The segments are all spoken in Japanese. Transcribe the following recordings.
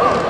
Oh!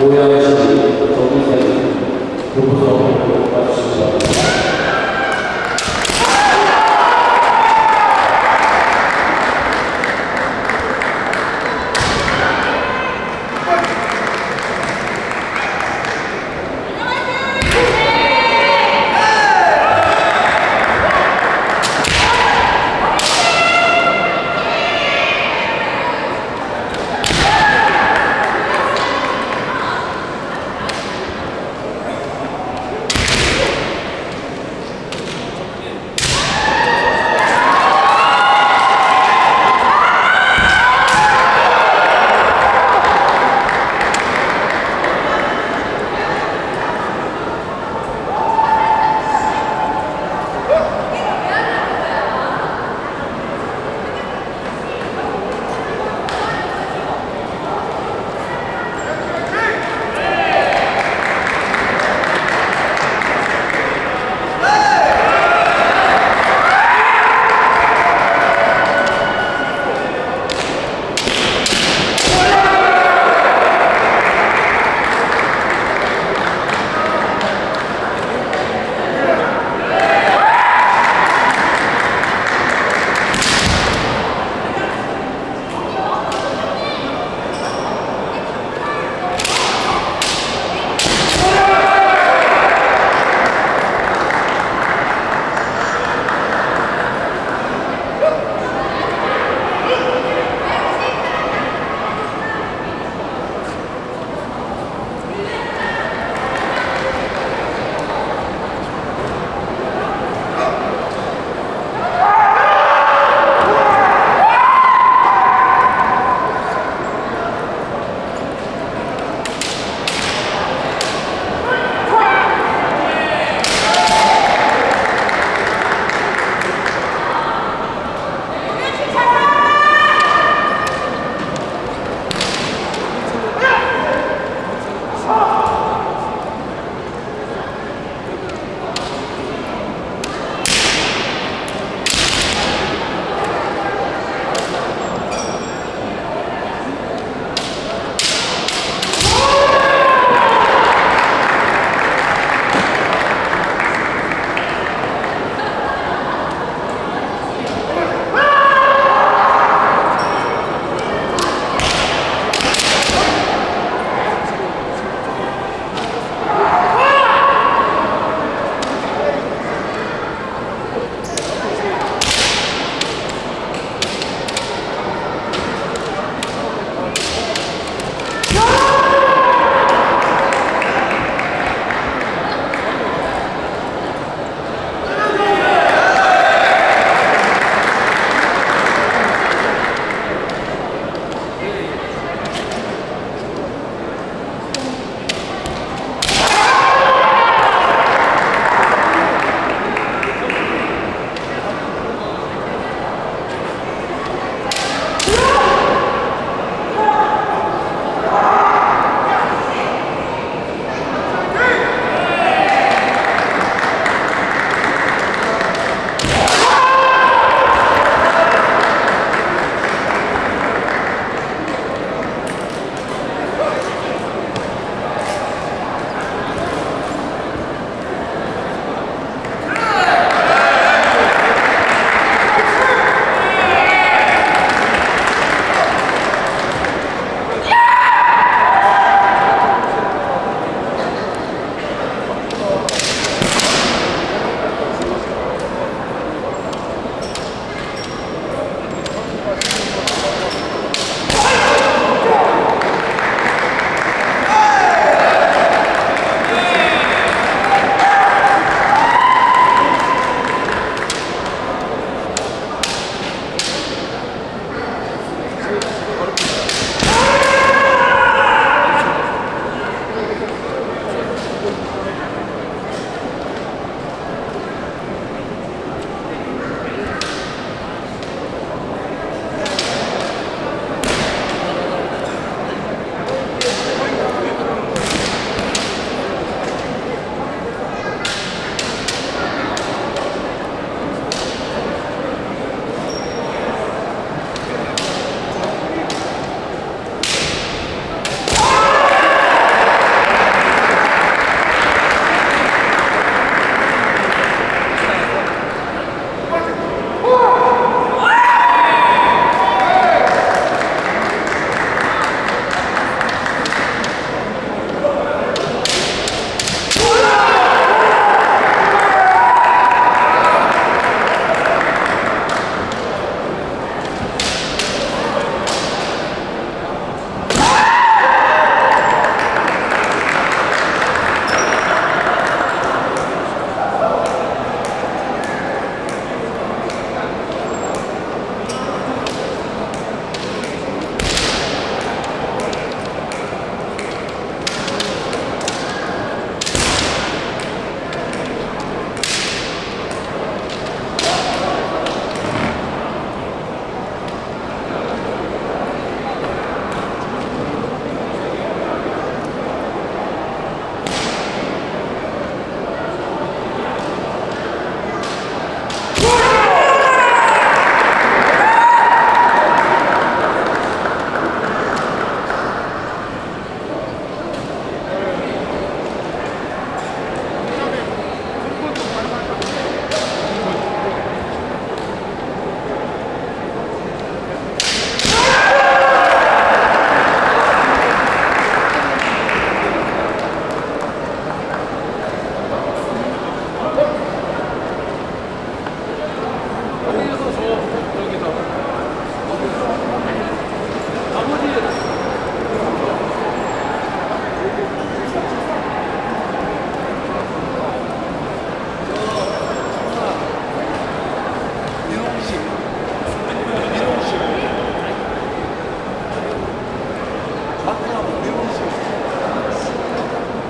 大谷市都議選副部長